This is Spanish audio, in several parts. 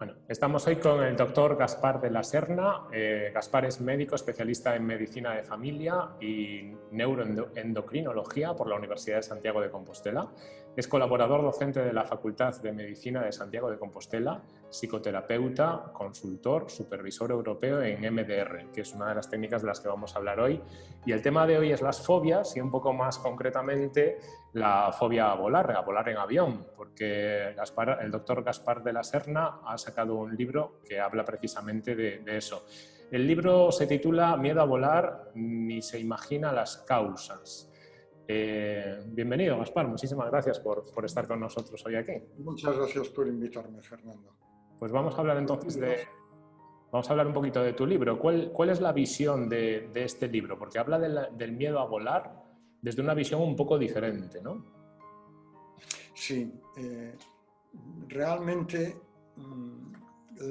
Bueno, estamos hoy con el doctor Gaspar de la Serna. Eh, Gaspar es médico especialista en medicina de familia y neuroendocrinología por la Universidad de Santiago de Compostela. Es colaborador docente de la Facultad de Medicina de Santiago de Compostela, psicoterapeuta, consultor, supervisor europeo en MDR, que es una de las técnicas de las que vamos a hablar hoy. Y el tema de hoy es las fobias y un poco más concretamente la fobia a volar, a volar en avión, porque el doctor Gaspar de la Serna ha sacado un libro que habla precisamente de, eso. El libro se titula Miedo a volar, ni se imagina las causas. Eh, bienvenido, Gaspar. Muchísimas gracias por, estar con nosotros hoy aquí. Muchas gracias por invitarme, Fernando. Pues vamos a hablar entonces de... Vamos a hablar un poquito de tu libro. ¿Cuál, cuál es la visión de, este libro? Porque habla del miedo a volar desde una visión un poco diferente, ¿no? Sí. Eh, realmente mm,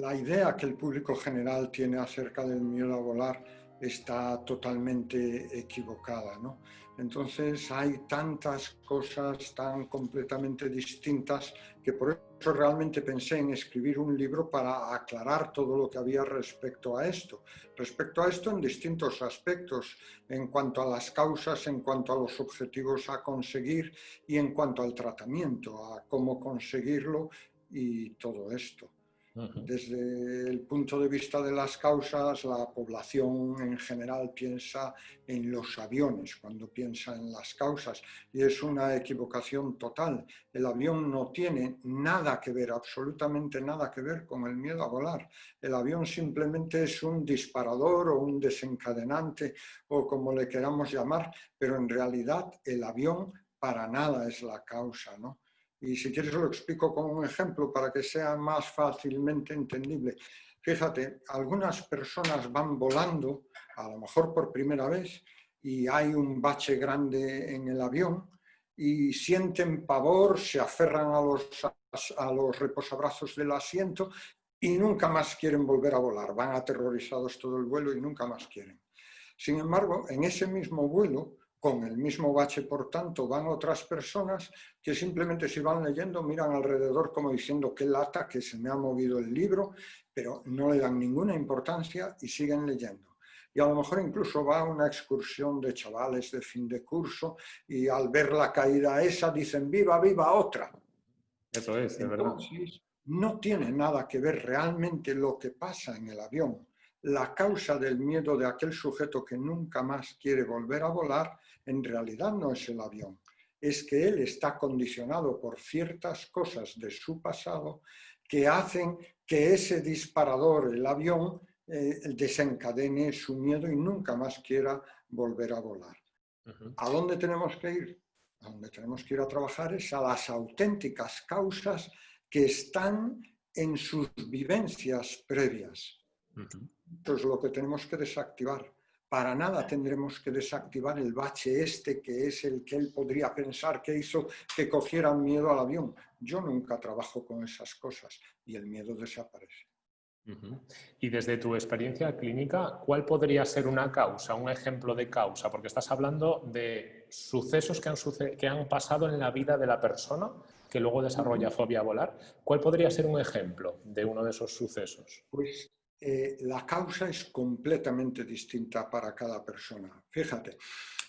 la idea que el público general tiene acerca del miedo a volar está totalmente equivocada. ¿no? Entonces hay tantas cosas tan completamente distintas que por eso realmente pensé en escribir un libro para aclarar todo lo que había respecto a esto. Respecto a esto en distintos aspectos, en cuanto a las causas, en cuanto a los objetivos a conseguir y en cuanto al tratamiento, a cómo conseguirlo y todo esto. Desde el punto de vista de las causas, la población en general piensa en los aviones cuando piensa en las causas y es una equivocación total. El avión no tiene nada que ver, absolutamente nada que ver con el miedo a volar. El avión simplemente es un disparador o un desencadenante o como le queramos llamar, pero en realidad el avión para nada es la causa, ¿no? Y si quieres lo explico con un ejemplo para que sea más fácilmente entendible. Fíjate, algunas personas van volando, a lo mejor por primera vez, y hay un bache grande en el avión y sienten pavor, se aferran a los, a los reposabrazos del asiento y nunca más quieren volver a volar. Van aterrorizados todo el vuelo y nunca más quieren. Sin embargo, en ese mismo vuelo, con el mismo bache, por tanto, van otras personas que simplemente si van leyendo miran alrededor como diciendo qué lata, que se me ha movido el libro, pero no le dan ninguna importancia y siguen leyendo. Y a lo mejor incluso va a una excursión de chavales de fin de curso y al ver la caída esa dicen viva, viva otra. Eso es, de verdad. No tiene nada que ver realmente lo que pasa en el avión la causa del miedo de aquel sujeto que nunca más quiere volver a volar en realidad no es el avión, es que él está condicionado por ciertas cosas de su pasado que hacen que ese disparador, el avión, eh, desencadene su miedo y nunca más quiera volver a volar. ¿A dónde tenemos que ir? A donde tenemos que ir a trabajar es a las auténticas causas que están en sus vivencias previas. Es lo que tenemos que desactivar. Para nada tendremos que desactivar el bache este, que es el que él podría pensar que hizo que cogieran miedo al avión. Yo nunca trabajo con esas cosas y el miedo desaparece. Y desde tu experiencia clínica, ¿cuál podría ser una causa, un ejemplo de causa? Porque estás hablando de sucesos que han, que han pasado en la vida de la persona que luego desarrolla fobia a volar. ¿Cuál podría ser un ejemplo de uno de esos sucesos? Pues eh, la causa es completamente distinta para cada persona. Fíjate,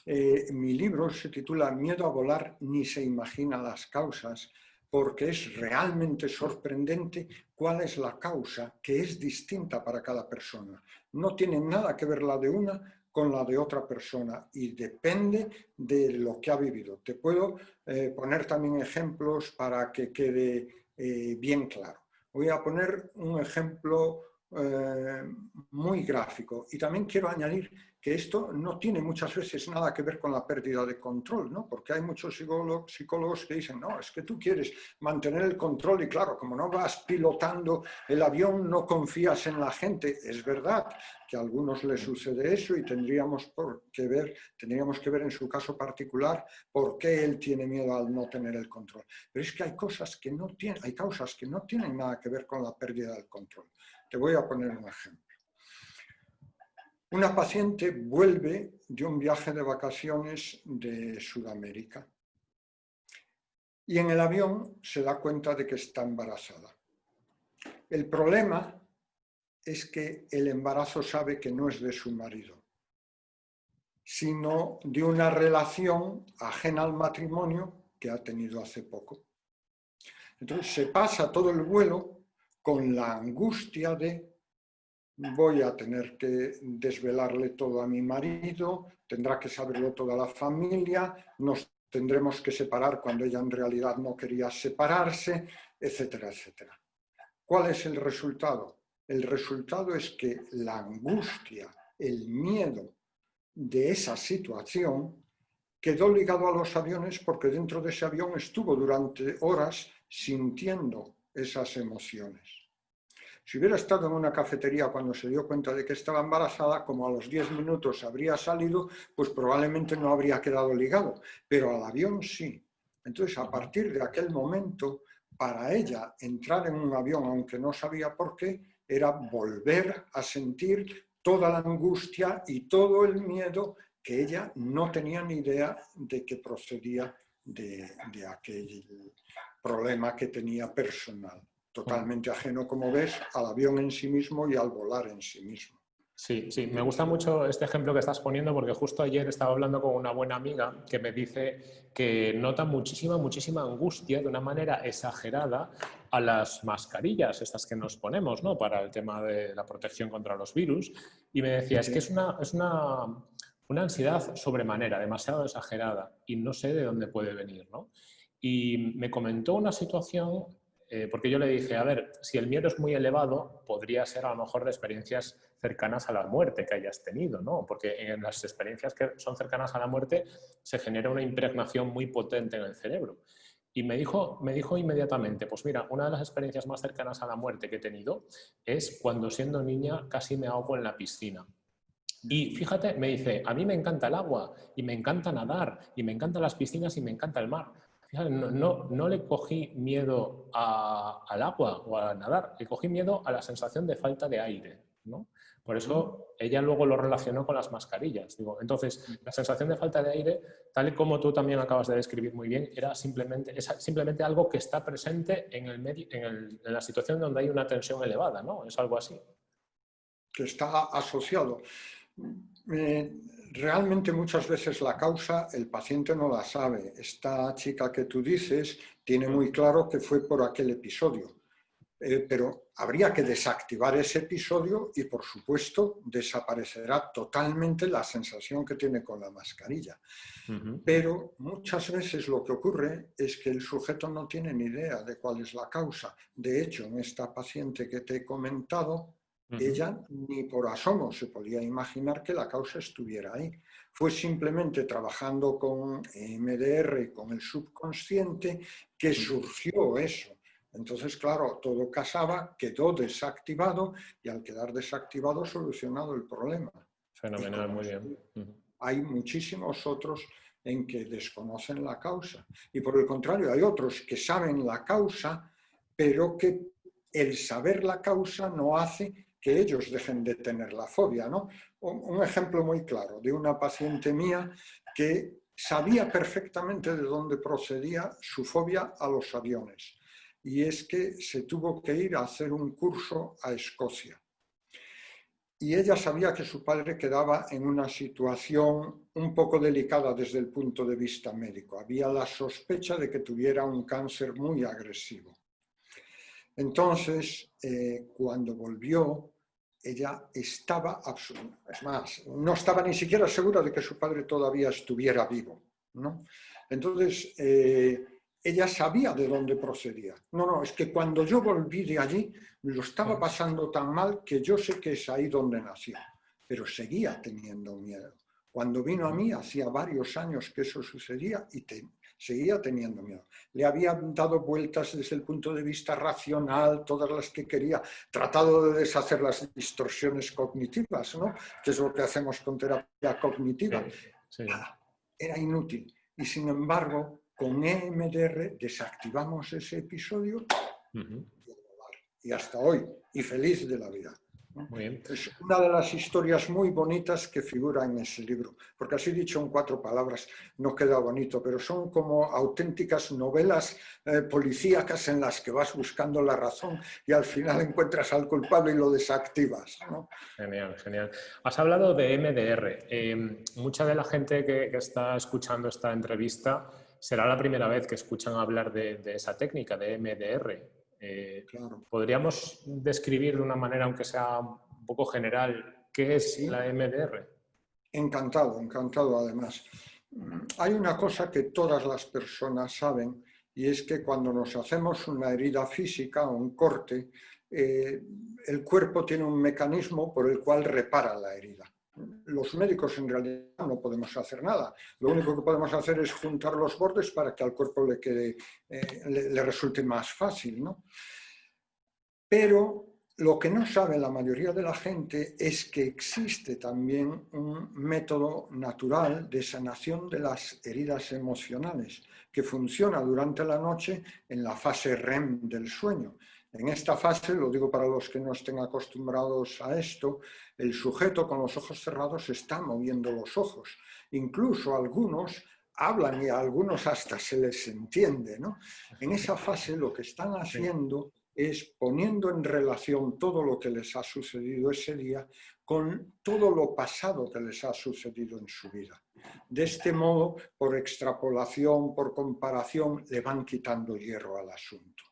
eh, mi libro se titula Miedo a volar ni se imagina las causas porque es realmente sorprendente cuál es la causa que es distinta para cada persona. No tiene nada que ver la de una con la de otra persona y depende de lo que ha vivido. Te puedo eh, poner también ejemplos para que quede bien claro. Voy a poner un ejemplo eh, muy gráfico. Y también quiero añadir que esto no tiene muchas veces nada que ver con la pérdida de control, ¿no? porque hay muchos psicólogos, psicólogos que dicen, no, es que tú quieres mantener el control y claro, como no vas pilotando el avión, no confías en la gente. Es verdad que a algunos les sucede eso y tendríamos por que ver, tendríamos que ver en su caso particular por qué él tiene miedo al no tener el control. Pero es que hay cosas que no tienen, hay causas que no tienen nada que ver con la pérdida del control. Te voy a poner un ejemplo. Una paciente vuelve de un viaje de vacaciones de Sudamérica y en el avión se da cuenta de que está embarazada. El problema es que el embarazo sabe que no es de su marido, sino de una relación ajena al matrimonio que ha tenido hace poco. Entonces se pasa todo el vuelo con la angustia de voy a tener que desvelarle todo a mi marido, tendrá que saberlo toda la familia, nos tendremos que separar cuando ella en realidad no quería separarse, etcétera, etcétera. ¿Cuál es el resultado? El resultado es que la angustia, el miedo de esa situación quedó ligado a los aviones porque dentro de ese avión estuvo durante horas sintiendo esas emociones. Si hubiera estado en una cafetería cuando se dio cuenta de que estaba embarazada, como a los 10 minutos habría salido, pues probablemente no habría quedado ligado, pero al avión sí. Entonces, a partir de aquel momento, para ella entrar en un avión, aunque no sabía por qué, era volver a sentir toda la angustia y todo el miedo que ella no tenía ni idea de que procedía de, de aquel problema que tenía personal totalmente ajeno, como ves, al avión en sí mismo y al volar en sí mismo. Sí, sí, me gusta mucho este ejemplo que estás poniendo porque justo ayer estaba hablando con una buena amiga que me dice que nota muchísima, muchísima angustia de una manera exagerada a las mascarillas, estas que nos ponemos, ¿no? Para el tema de la protección contra los virus. Y me decía, es que es una, es una, una ansiedad sobremanera, demasiado exagerada y no sé de dónde puede venir, ¿no? Y me comentó una situación eh, porque yo le dije, a ver, si el miedo es muy elevado, podría ser a lo mejor de experiencias cercanas a la muerte que hayas tenido, ¿no? Porque en las experiencias que son cercanas a la muerte se genera una impregnación muy potente en el cerebro. Y me dijo, me dijo inmediatamente, pues mira, una de las experiencias más cercanas a la muerte que he tenido es cuando siendo niña casi me ahogo en la piscina. Y fíjate, me dice, a mí me encanta el agua y me encanta nadar y me encantan las piscinas y me encanta el mar, no, no, le cogí miedo al agua o a nadar, le cogí miedo a la sensación de falta de aire. ¿no? Por eso ella luego lo relacionó con las mascarillas. Digo, entonces, la sensación de falta de aire, tal y como tú también acabas de describir muy bien, era simplemente, es simplemente algo que está presente en, el medio, en, la situación donde hay una tensión elevada, ¿no? Es algo así. Que está asociado. Eh, realmente muchas veces la causa el paciente no la sabe. Esta chica que tú dices tiene muy claro que fue por aquel episodio, eh, pero habría que desactivar ese episodio y por supuesto desaparecerá totalmente la sensación que tiene con la mascarilla. Pero muchas veces lo que ocurre es que el sujeto no tiene ni idea de cuál es la causa. De hecho, en esta paciente que te he comentado, ella ni por asomo se podía imaginar que la causa estuviera ahí. Fue simplemente trabajando con MDR, con el subconsciente, que surgió eso. Entonces, claro, todo casaba, quedó desactivado y al quedar desactivado solucionado el problema. Fenomenal, muy bien. Hay muchísimos otros en que desconocen la causa. Y por el contrario, hay otros que saben la causa, pero que el saber la causa no hace que ellos dejen de tener la fobia. ¿no? Un ejemplo muy claro de una paciente mía que sabía perfectamente de dónde procedía su fobia a los aviones. Y es que se tuvo que ir a hacer un curso a Escocia. Y ella sabía que su padre quedaba en una situación un poco delicada desde el punto de vista médico. Había la sospecha de que tuviera un cáncer muy agresivo. Entonces, eh, cuando volvió, ella estaba es más, no estaba ni siquiera segura de que su padre todavía estuviera vivo. ¿no? Entonces, eh, ella sabía de dónde procedía. No, no, es que cuando yo volví de allí, lo estaba pasando tan mal que yo sé que es ahí donde nació, pero seguía teniendo miedo. Cuando vino a mí, hacía varios años que eso sucedía y te, seguía teniendo miedo. Le había dado vueltas desde el punto de vista racional, todas las que quería, tratado de deshacer las distorsiones cognitivas, ¿no? que es lo que hacemos con terapia cognitiva. Era inútil. Y sin embargo, con EMDR desactivamos ese episodio y hasta hoy, y feliz de la vida. Es una de las historias muy bonitas que figura en ese libro, porque así dicho en cuatro palabras no queda bonito, pero son como auténticas novelas eh, policíacas en las que vas buscando la razón y al final encuentras al culpable y lo desactivas. Genial, genial. Has hablado de MDR. Eh, mucha de la gente que, está escuchando esta entrevista será la primera vez que escuchan hablar de, de esa técnica, de MDR. Eh, ¿Podríamos describir de una manera, aunque sea un poco general, qué es la MDR? Encantado, encantado además. Hay una cosa que todas las personas saben y es que cuando nos hacemos una herida física o un corte, eh, el cuerpo tiene un mecanismo por el cual repara la herida los médicos en realidad no podemos hacer nada. Lo único que podemos hacer es juntar los bordes para que al cuerpo le, quede, eh, le, resulte más fácil. ¿no? Pero lo que no sabe la mayoría de la gente es que existe también un método natural de sanación de las heridas emocionales que funciona durante la noche en la fase REM del sueño. En esta fase, lo digo para los que no estén acostumbrados a esto, el sujeto con los ojos cerrados está moviendo los ojos. Incluso algunos hablan y a algunos hasta se les entiende. En esa fase lo que están haciendo es poniendo en relación todo lo que les ha sucedido ese día con todo lo pasado que les ha sucedido en su vida. De este modo, por extrapolación, por comparación, le van quitando hierro al asunto.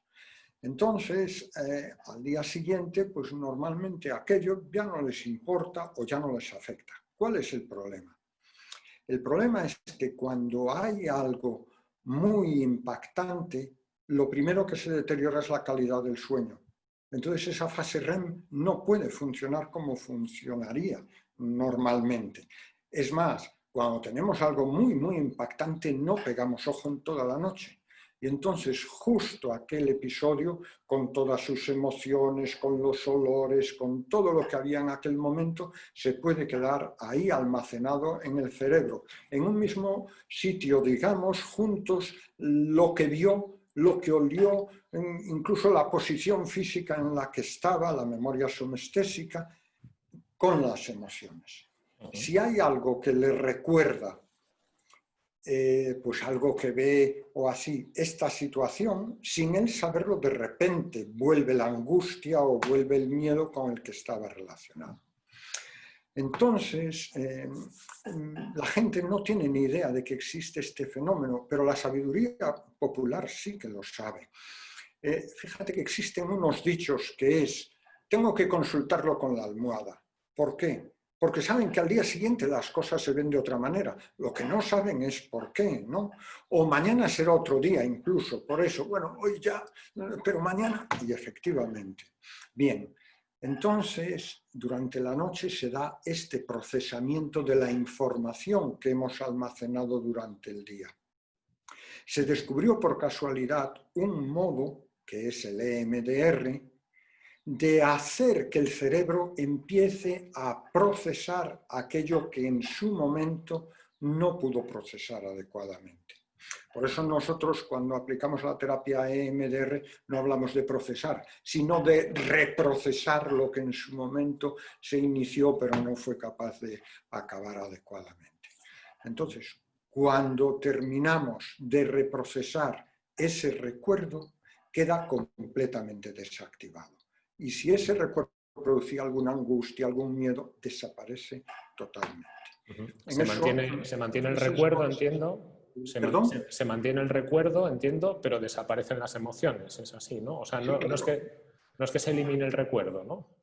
Entonces, eh, al día siguiente, pues normalmente aquello ya no les importa o ya no les afecta. ¿Cuál es el problema? El problema es que cuando hay algo muy impactante, lo primero que se deteriora es la calidad del sueño. Entonces esa fase REM no puede funcionar como funcionaría normalmente. Es más, cuando tenemos algo muy, muy impactante, no pegamos ojo en toda la noche. Y entonces justo aquel episodio, con todas sus emociones, con los olores, con todo lo que había en aquel momento, se puede quedar ahí almacenado en el cerebro, en un mismo sitio, digamos, juntos lo que vio, lo que olió, incluso la posición física en la que estaba, la memoria somestésica, con las emociones. Si hay algo que le recuerda eh, pues algo que ve o así, esta situación, sin él saberlo, de repente vuelve la angustia o vuelve el miedo con el que estaba relacionado. Entonces, em, la gente no tiene ni idea de que existe este fenómeno, pero la sabiduría popular sí que lo sabe. Eh, fíjate que existen unos dichos que es, tengo que consultarlo con la almohada. ¿Por qué? Porque saben que al día siguiente las cosas se ven de otra manera. Lo que no saben es por qué, ¿no? O mañana será otro día incluso, por eso, bueno, hoy ya, pero mañana, y efectivamente. Bien, entonces, durante la noche se da este procesamiento de la información que hemos almacenado durante el día. Se descubrió por casualidad un modo, que es el EMDR, de hacer que el cerebro empiece a procesar aquello que en su momento no pudo procesar adecuadamente. Por eso nosotros cuando aplicamos la terapia EMDR no hablamos de procesar, sino de reprocesar lo que en su momento se inició pero no fue capaz de acabar adecuadamente. Entonces, cuando terminamos de reprocesar ese recuerdo, queda completamente desactivado. Y si ese recuerdo producía alguna angustia, algún miedo, desaparece totalmente. se, mantiene, el recuerdo, entiendo. Se, se, mantiene el recuerdo, entiendo, pero desaparecen las emociones, es así, ¿no? O sea, no, es, que, no es que se elimine el recuerdo, ¿no?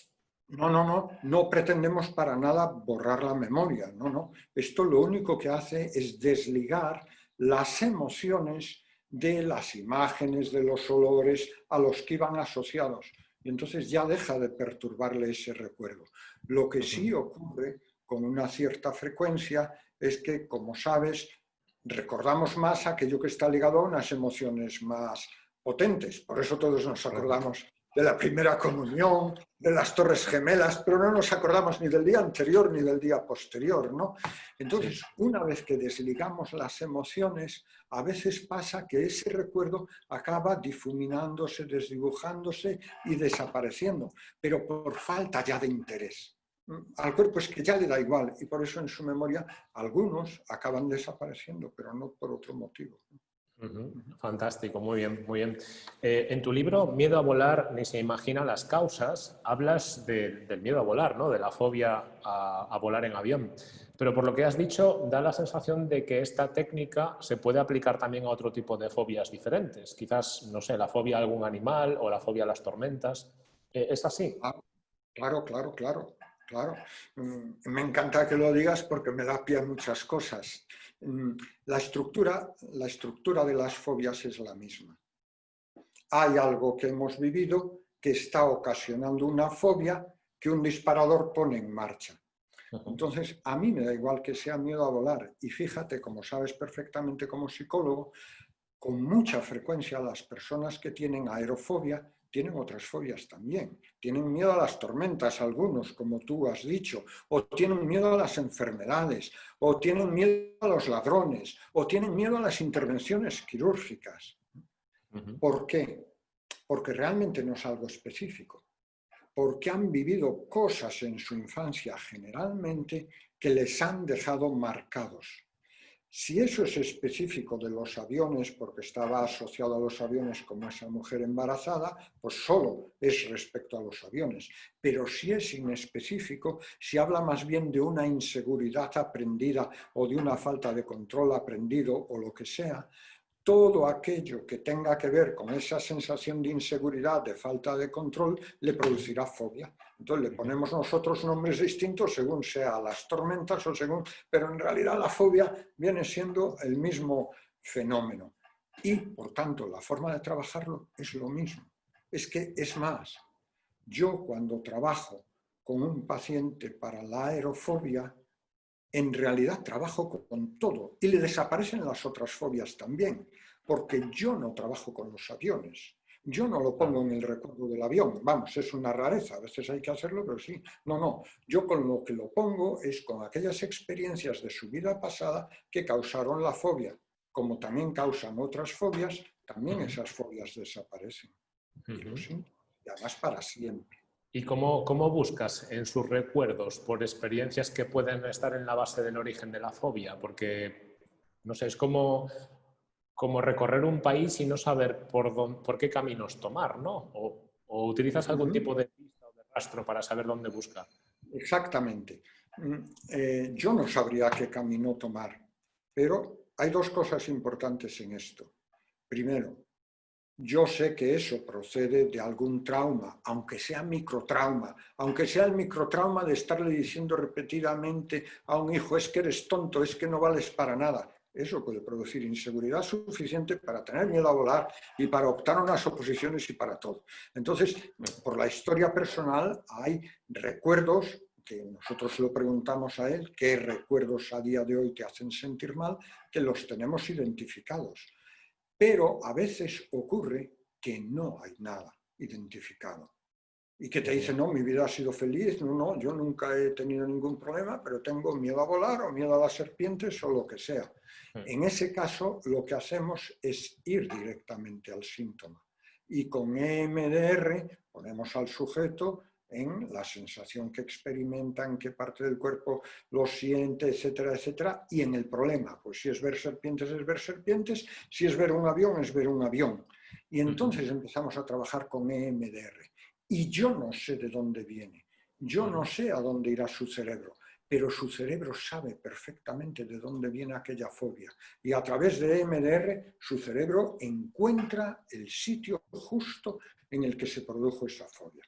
No, no, no, no pretendemos para nada borrar la memoria, no, no. Esto lo único que hace es desligar las emociones de las imágenes, de los olores a los que iban asociados y entonces ya deja de perturbarle ese recuerdo. Lo que sí ocurre con una cierta frecuencia es que, como sabes, recordamos más aquello que está ligado a unas emociones más potentes. Por eso todos nos acordamos de la primera comunión, de las torres gemelas, pero no nos acordamos ni del día anterior ni del día posterior, ¿no? Entonces, una vez que desligamos las emociones, a veces pasa que ese recuerdo acaba difuminándose, desdibujándose y desapareciendo, pero por falta ya de interés. Al cuerpo es que ya le da igual y por eso en su memoria algunos acaban desapareciendo, pero no por otro motivo. Fantástico, muy bien, muy bien. Eh, en tu libro, Miedo a volar, ni se imagina las causas, hablas del miedo a volar, ¿no? de la fobia a, volar en avión. Pero por lo que has dicho, da la sensación de que esta técnica se puede aplicar también a otro tipo de fobias diferentes. Quizás, no sé, la fobia a algún animal o la fobia a las tormentas. Eh, ¿Es así? Claro, claro, claro. Claro, mm, me encanta que lo digas porque me da pie a muchas cosas. Mm, la estructura, la estructura de las fobias es la misma. Hay algo que hemos vivido que está ocasionando una fobia que un disparador pone en marcha. Entonces, a mí me da igual que sea miedo a volar. Y fíjate, como sabes perfectamente como psicólogo, con mucha frecuencia las personas que tienen aerofobia tienen otras fobias también. Tienen miedo a las tormentas algunos, como tú has dicho, o tienen miedo a las enfermedades, o tienen miedo a los ladrones, o tienen miedo a las intervenciones quirúrgicas. ¿Por qué? Porque realmente no es algo específico. Porque han vivido cosas en su infancia generalmente que les han dejado marcados. Si eso es específico de los aviones, porque estaba asociado a los aviones como esa mujer embarazada, pues solo es respecto a los aviones. Pero si es inespecífico, si habla más bien de una inseguridad aprendida o de una falta de control aprendido o lo que sea, todo aquello que tenga que ver con esa sensación de inseguridad, de falta de control, le producirá fobia. Entonces le ponemos nosotros nombres distintos según sea las tormentas o según... Pero en realidad la fobia viene siendo el mismo fenómeno. Y, por tanto, la forma de trabajarlo es lo mismo. Es que es más, yo cuando trabajo con un paciente para la aerofobia, en realidad trabajo con todo y le desaparecen las otras fobias también, porque yo no trabajo con los aviones. Yo no lo pongo en el recuerdo del avión, vamos, es una rareza, a veces hay que hacerlo, pero sí. No, no, yo con lo que lo pongo es con aquellas experiencias de su vida pasada que causaron la fobia. Como también causan otras fobias, también esas fobias desaparecen. Y además para siempre. ¿Y cómo, cómo, buscas en sus recuerdos por experiencias que pueden estar en la base del origen de la fobia? Porque, no sé, es como, como recorrer un país y no saber por, dónde, por qué caminos tomar, ¿no? O, utilizas algún tipo de pista o de rastro para saber dónde buscar. Exactamente. Mm, eh, yo no sabría qué camino tomar, pero hay dos cosas importantes en esto. Primero, yo sé que eso procede de algún trauma, aunque sea microtrauma, aunque sea el microtrauma de estarle diciendo repetidamente a un hijo es que eres tonto, es que no vales para nada. Eso puede producir inseguridad suficiente para tener miedo a volar y para optar a unas oposiciones y para todo. Entonces, por la historia personal hay recuerdos que nosotros lo preguntamos a él, qué recuerdos a día de hoy te hacen sentir mal, que los tenemos identificados. Pero a veces ocurre que no hay nada identificado. Y que te dice, no, mi vida ha sido feliz, no, no, yo nunca he tenido ningún problema, pero tengo miedo a volar o miedo a las serpientes o lo que sea. Hmm. En ese caso, lo que hacemos es ir directamente al síntoma. Y con EMDR ponemos al sujeto en la sensación que experimenta, en qué parte del cuerpo lo siente, etcétera, etcétera, y en el problema. Pues si es ver serpientes, es ver serpientes, si es ver un avión, es ver un avión. Y entonces empezamos a trabajar con EMDR. Y yo no sé de dónde viene, yo no sé a dónde irá su cerebro, pero su cerebro sabe perfectamente de dónde viene aquella fobia. Y a través de EMDR, su cerebro encuentra el sitio justo en el que se produjo esa fobia.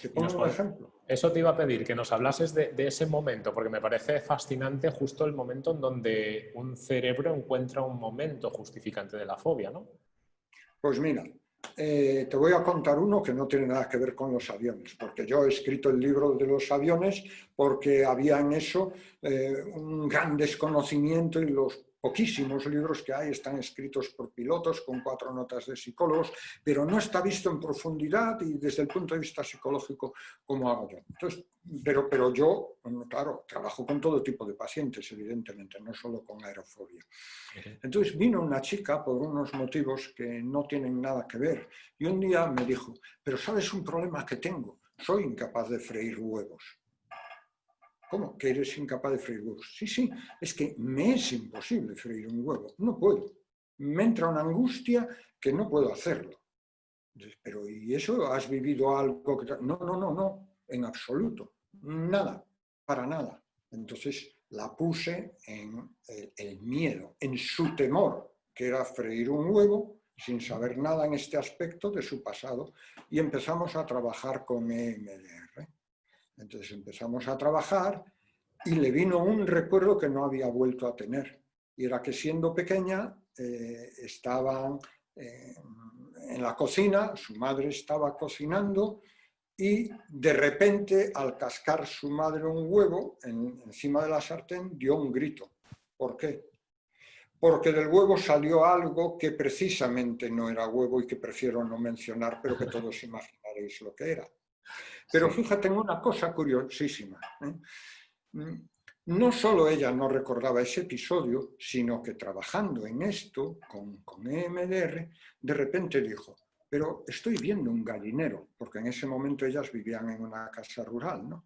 ¿Te pongo un ejemplo? Eso te iba a pedir, que nos hablases de, ese momento, porque me parece fascinante justo el momento en donde un cerebro encuentra un momento justificante de la fobia, ¿no? Pues mira, eh, te voy a contar uno que no tiene nada que ver con los aviones, porque yo he escrito el libro de los aviones porque había en eso eh, un gran desconocimiento y los poquísimos libros que hay están escritos por pilotos con cuatro notas de psicólogos, pero no está visto en profundidad y desde el punto de vista psicológico como hago yo. Entonces, pero, pero yo, claro, trabajo con todo tipo de pacientes, evidentemente, no solo con aerofobia. Entonces vino una chica por unos motivos que no tienen nada que ver y un día me dijo, pero ¿sabes un problema que tengo? Soy incapaz de freír huevos. ¿Cómo? ¿Que eres incapaz de freír huevos? Sí, sí, es que me es imposible freír un huevo, no puedo. Me entra una angustia que no puedo hacerlo. Pero ¿y eso? ¿Has vivido algo? Que... No, no, no, no, en absoluto. Nada, para nada. Entonces la puse en el, miedo, en su temor, que era freír un huevo, sin saber nada en este aspecto de su pasado, y empezamos a trabajar con EMDR. Entonces empezamos a trabajar y le vino un recuerdo que no había vuelto a tener. Y era que siendo pequeña eh, estaban eh, en la cocina, su madre estaba cocinando y de repente al cascar su madre un huevo encima de la sartén dio un grito. ¿Por qué? Porque del huevo salió algo que precisamente no era huevo y que prefiero no mencionar, pero que todos imaginaréis lo que era. Pero fíjate en una cosa curiosísima. ¿eh? Mm, no solo ella no recordaba ese episodio, sino que trabajando en esto, con, con EMDR, de repente dijo, pero estoy viendo un gallinero, porque en ese momento ellas vivían en una casa rural, ¿no?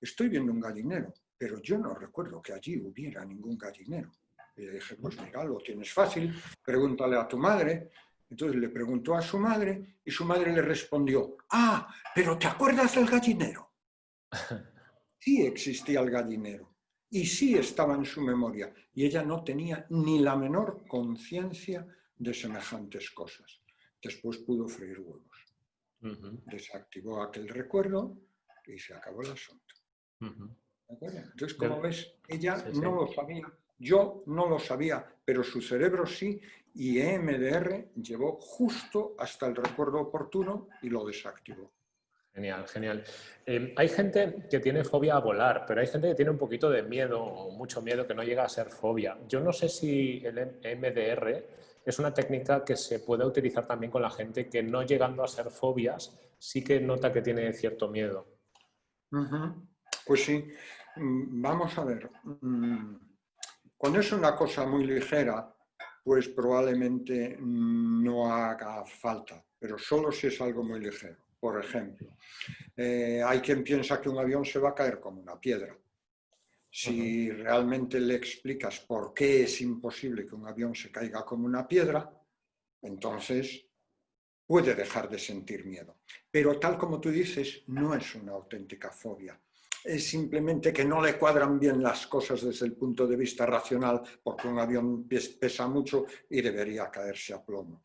Estoy viendo un gallinero, pero yo no recuerdo que allí hubiera ningún gallinero. Y le dije, pues mira, lo tienes fácil, pregúntale a tu madre, entonces le preguntó a su madre y su madre le respondió, ah, pero ¿te acuerdas del gallinero? Sí existía el gallinero y sí estaba en su memoria y ella no tenía ni la menor conciencia de semejantes cosas. Después pudo freír huevos. Desactivó aquel recuerdo y se acabó el asunto. Entonces, como ves, ella no lo sabía, yo no lo sabía, pero su cerebro sí, y EMDR llevó justo hasta el recuerdo oportuno y lo desactivó. Genial, genial. Em, hay gente que tiene fobia a volar, pero hay gente que tiene un poquito de miedo o mucho miedo que no llega a ser fobia. Yo no sé si el EMDR es una técnica que se puede utilizar también con la gente que no llegando a ser fobias sí que nota que tiene cierto miedo. Pues sí, mm, vamos a ver. Mm, cuando es una cosa muy ligera, pues probablemente no haga falta, pero solo si es algo muy ligero. Por ejemplo, eh, hay quien piensa que un avión se va a caer como una piedra. Si realmente le explicas por qué es imposible que un avión se caiga como una piedra, entonces puede dejar de sentir miedo. Pero tal como tú dices, no es una auténtica fobia es simplemente que no le cuadran bien las cosas desde el punto de vista racional, porque un avión pesa mucho y debería caerse a plomo.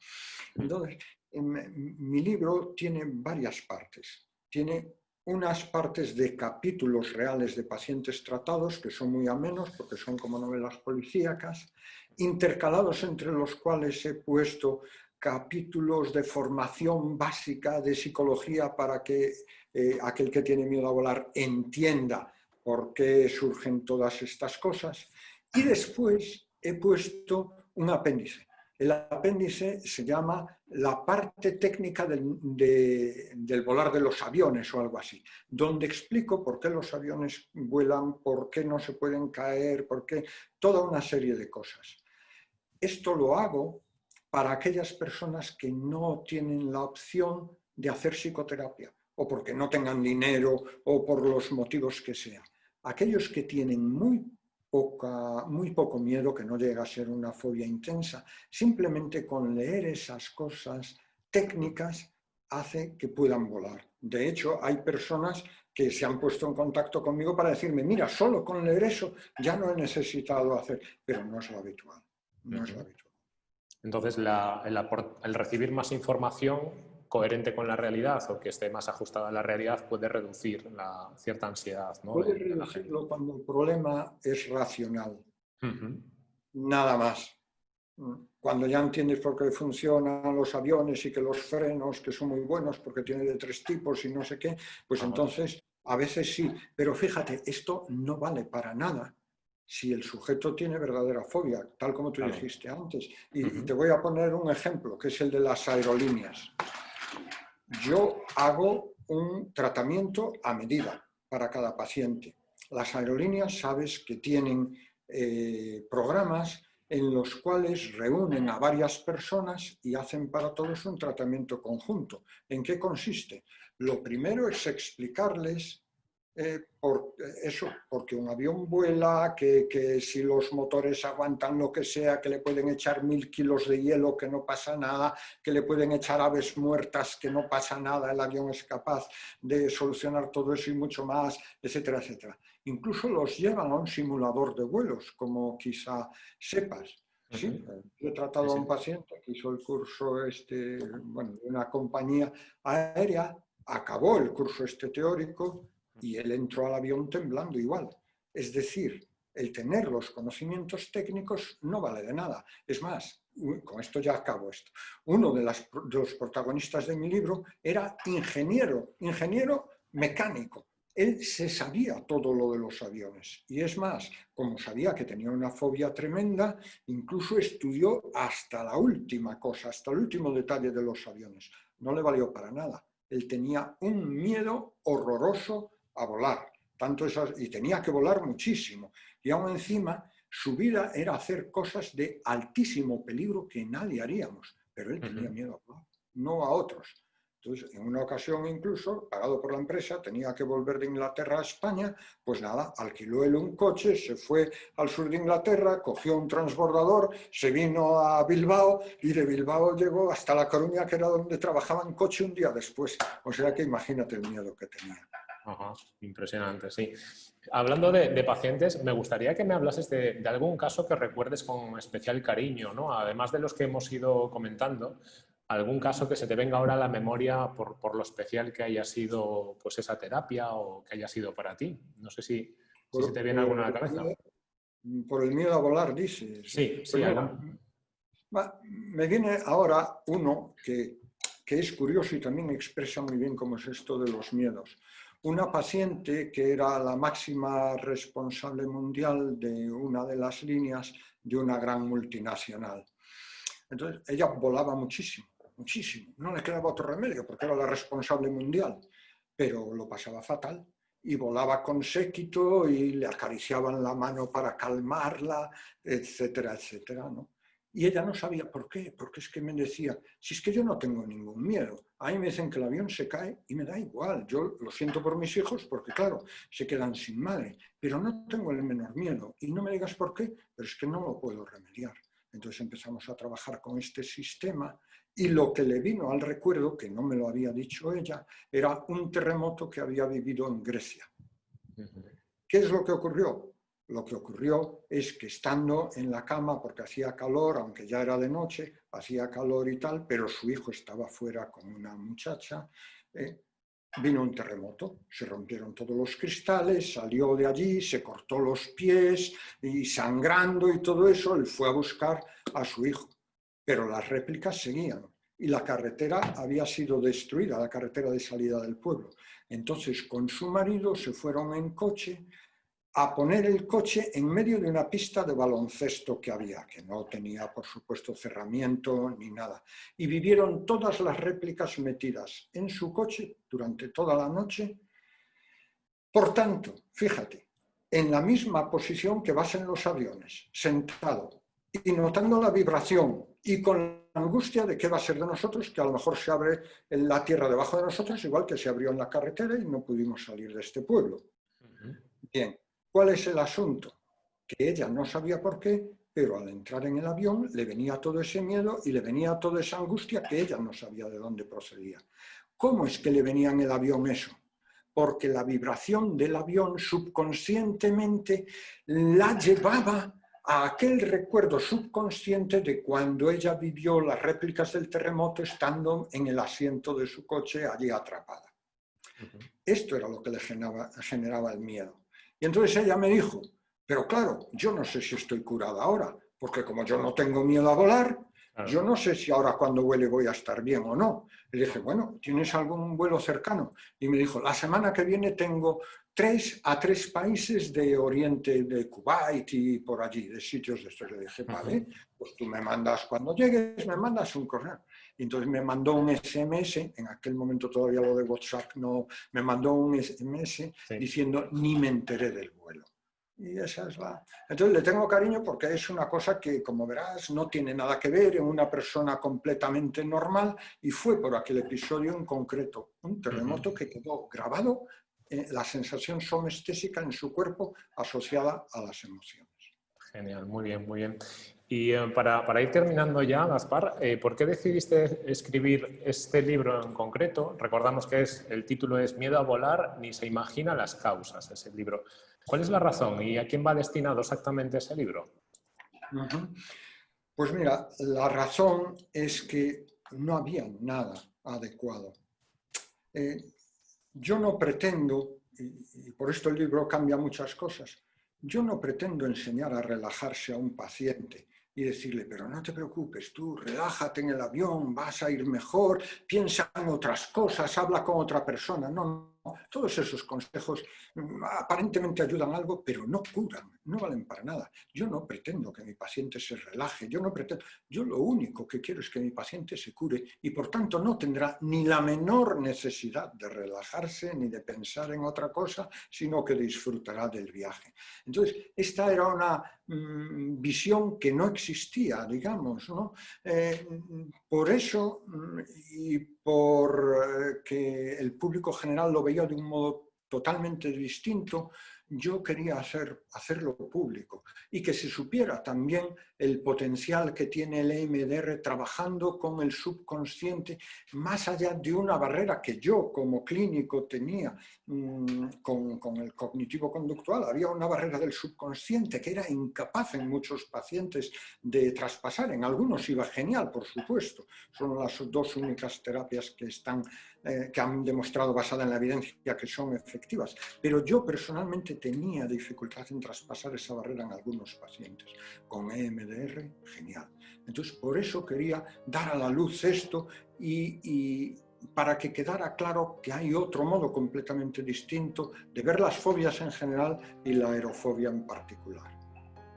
Entonces, mi libro tiene varias partes. Tiene unas partes de capítulos reales de pacientes tratados, que son muy amenos, porque son como novelas policíacas, intercalados entre los cuales he puesto capítulos de formación básica de psicología para que eh, aquel que tiene miedo a volar entienda por qué surgen todas estas cosas. Y después he puesto un apéndice. El apéndice se llama la parte técnica del, del, volar de los aviones o algo así, donde explico por qué los aviones vuelan, por qué no se pueden caer, por qué, toda una serie de cosas. Esto lo hago para aquellas personas que no tienen la opción de hacer psicoterapia, o porque no tengan dinero, o por los motivos que sean. Aquellos que tienen muy, poca, muy poco miedo, que no llega a ser una fobia intensa, simplemente con leer esas cosas técnicas hace que puedan volar. De hecho, hay personas que se han puesto en contacto conmigo para decirme, mira, solo con leer eso ya no he necesitado hacer, pero no es lo habitual, no es lo habitual. Entonces, el, recibir más información coherente con la realidad o que esté más ajustada a la realidad puede reducir la cierta ansiedad. ¿no? Puede reducirlo cuando el problema es racional. Nada más. Cuando ya entiendes por qué funcionan los aviones y que los frenos, que son muy buenos porque tienen de tres tipos y no sé qué, pues entonces a veces sí. Pero fíjate, esto no vale para nada si el sujeto tiene verdadera fobia, tal como tú dijiste antes. Y, te voy a poner un ejemplo, que es el de las aerolíneas. Yo hago un tratamiento a medida para cada paciente. Las aerolíneas sabes que tienen eh, programas en los cuales reúnen a varias personas y hacen para todos un tratamiento conjunto. ¿En qué consiste? Lo primero es explicarles eh, por eso, porque un avión vuela, que, que, si los motores aguantan lo que sea, que le pueden echar mil kilos de hielo, que no pasa nada, que le pueden echar aves muertas, que no pasa nada, el avión es capaz de solucionar todo eso y mucho más, etcétera, etcétera. Incluso los llevan a un simulador de vuelos, como quizá sepas. Sí, he tratado a un paciente que hizo el curso este, bueno, de una compañía aérea, acabó el curso este teórico, y él entró al avión temblando igual. Es decir, el tener los conocimientos técnicos no vale de nada. Es más, con esto ya acabo esto, uno de, los protagonistas de mi libro era ingeniero, ingeniero mecánico. Él se sabía todo lo de los aviones y es más, como sabía que tenía una fobia tremenda, incluso estudió hasta la última cosa, hasta el último detalle de los aviones. No le valió para nada. Él tenía un miedo horroroso a volar, tanto esas, y tenía que volar muchísimo. Y aún encima, su vida era hacer cosas de altísimo peligro que nadie haríamos, pero él tenía miedo a volar, no a otros. Entonces, en una ocasión incluso, pagado por la empresa, tenía que volver de Inglaterra a España, pues nada, alquiló él un coche, se fue al sur de Inglaterra, cogió un transbordador, se vino a Bilbao y de Bilbao llegó hasta La Coruña, que era donde trabajaba en coche un día después. O sea que imagínate el miedo que tenía. Impresionante, sí. Hablando de, pacientes, me gustaría que me hablases de, algún caso que recuerdes con especial cariño, ¿no? Además de los que hemos ido comentando, algún caso que se te venga ahora a la memoria por, lo especial que haya sido pues, esa terapia o que haya sido para ti. No sé si, se te viene alguna a la cabeza. Por el miedo a volar, dices. Sí, sí. me viene ahora uno que, que es curioso y también expresa muy bien cómo es esto de los miedos una paciente que era la máxima responsable mundial de una de las líneas de una gran multinacional. Entonces, ella volaba muchísimo, muchísimo. No le quedaba otro remedio porque era la responsable mundial, pero lo pasaba fatal. Y volaba con séquito y le acariciaban la mano para calmarla, etcétera, etcétera. ¿no? Y ella no sabía por qué, porque es que me decía, si es que yo no tengo ningún miedo, a mí me dicen que el avión se cae y me da igual, yo lo siento por mis hijos porque claro, se quedan sin madre, pero no tengo el menor miedo y no me digas por qué, pero es que no lo puedo remediar. Entonces empezamos a trabajar con este sistema y lo que le vino al recuerdo, que no me lo había dicho ella, era un terremoto que había vivido en Grecia. ¿Qué es lo que ocurrió? Lo que ocurrió es que estando en la cama, porque hacía calor, aunque ya era de noche, hacía calor y tal, pero su hijo estaba fuera con una muchacha, eh, vino un terremoto, se rompieron todos los cristales, salió de allí, se cortó los pies y sangrando y todo eso, él fue a buscar a su hijo. Pero las réplicas seguían y la carretera había sido destruida, la carretera de salida del pueblo. Entonces con su marido se fueron en coche a poner el coche en medio de una pista de baloncesto que había, que no tenía, por supuesto, cerramiento ni nada. Y vivieron todas las réplicas metidas en su coche durante toda la noche. Por tanto, fíjate, en la misma posición que vas en los aviones, sentado, y notando la vibración y con la angustia de qué va a ser de nosotros, que a lo mejor se abre la tierra debajo de nosotros, igual que se abrió en la carretera y no pudimos salir de este pueblo. Bien, ¿Cuál es el asunto? Que ella no sabía por qué, pero al entrar en el avión le venía todo ese miedo y le venía toda esa angustia que ella no sabía de dónde procedía. ¿Cómo es que le venía en el avión eso? Porque la vibración del avión subconscientemente la llevaba a aquel recuerdo subconsciente de cuando ella vivió las réplicas del terremoto estando en el asiento de su coche allí atrapada. Esto era lo que le generaba el miedo. Y entonces ella me dijo, pero claro, yo no sé si estoy curada ahora, porque como yo no tengo miedo a volar, yo no sé si ahora cuando vuele voy a estar bien o no. Le dije, bueno, ¿tienes algún vuelo cercano? Y me dijo, la semana que viene tengo, tres, a tres países de Oriente, de Kuwait y por allí, de sitios de estos. Le dije, vale, pues tú me mandas, cuando llegues, me mandas un correo. Y entonces me mandó un SMS, en aquel momento todavía lo de WhatsApp no, me mandó un SMS diciendo, ni me enteré del vuelo. Y esa es la... Entonces le tengo cariño porque es una cosa que, como verás, no tiene nada que ver en una persona completamente normal y fue por aquel episodio en concreto, un terremoto que quedó grabado, eh, la sensación somestésica en su cuerpo asociada a las emociones. Genial, muy bien, muy bien. Y eh, para, para, ir terminando ya, Gaspar, eh, ¿por qué decidiste escribir este libro en concreto? Recordamos que es, el título es Miedo a volar, ni se imagina las causas, ese libro. ¿Cuál es la razón y a quién va destinado exactamente ese libro? Pues mira, la razón es que no había nada adecuado. Eh, yo no pretendo, y, por esto el libro cambia muchas cosas, yo no pretendo enseñar a relajarse a un paciente y decirle, pero no te preocupes, tú relájate en el avión, vas a ir mejor, piensa en otras cosas, habla con otra persona. No, todos esos consejos mm, aparentemente ayudan algo, pero no curan, no valen para nada. Yo no pretendo que mi paciente se relaje, yo no pretendo, yo lo único que quiero es que mi paciente se cure y por tanto no tendrá ni la menor necesidad de relajarse ni de pensar en otra cosa, sino que disfrutará del viaje. Entonces, esta era una mm, visión que no existía, digamos, ¿no? Eh, por eso, mm, y por eh, el público general lo veía de un modo totalmente distinto, yo quería hacer, hacerlo público y que se supiera también el potencial que tiene el EMDR trabajando con el subconsciente más allá de una barrera que yo como clínico tenía mm, con, con, el cognitivo-conductual. Había una barrera del subconsciente que era incapaz en muchos pacientes de traspasar. En algunos iba genial, por supuesto. Son las dos únicas terapias que están eh, que han demostrado basada en la evidencia que son efectivas. Pero yo personalmente tenía dificultad en traspasar esa barrera en algunos pacientes. Con EMDR, genial. Entonces, por eso quería dar a la luz esto y, y para que quedara claro que hay otro modo completamente distinto de ver las fobias en general y la aerofobia en particular.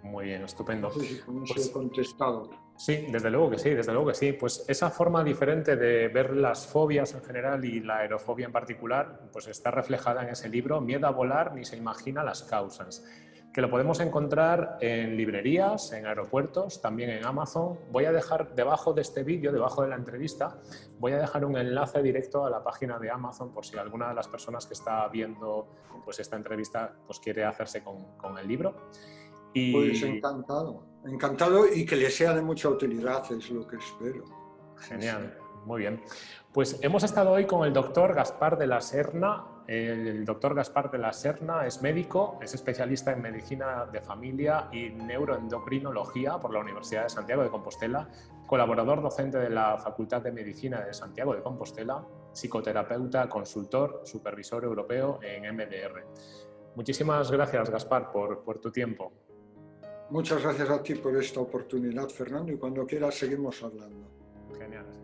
Muy bien, estupendo. No sé si con eso he pues contestado. Sí, desde luego que sí, desde luego que sí. Pues esa forma diferente de ver las fobias en general y la aerofobia en particular, pues está reflejada en ese libro, Miedo a volar ni se imagina las causas, que lo podemos encontrar en librerías, en aeropuertos, también en Amazon. Voy a dejar debajo de este vídeo, debajo de la entrevista, voy a dejar un enlace directo a la página de Amazon por si alguna de las personas que está viendo pues, esta entrevista pues, quiere hacerse con, con el libro. Y... Pues encantado, encantado y que le sea de mucha utilidad, es lo que espero. Genial, muy bien. Pues hemos estado hoy con el doctor Gaspar de la Serna. El doctor Gaspar de la Serna es médico, es especialista en medicina de familia y neuroendocrinología por la Universidad de Santiago de Compostela, colaborador docente de la Facultad de Medicina de Santiago de Compostela, psicoterapeuta, consultor, supervisor europeo en MDR. Muchísimas gracias, Gaspar, por, por tu tiempo. Muchas gracias a ti por esta oportunidad, Fernando, y cuando quieras seguimos hablando. Genial.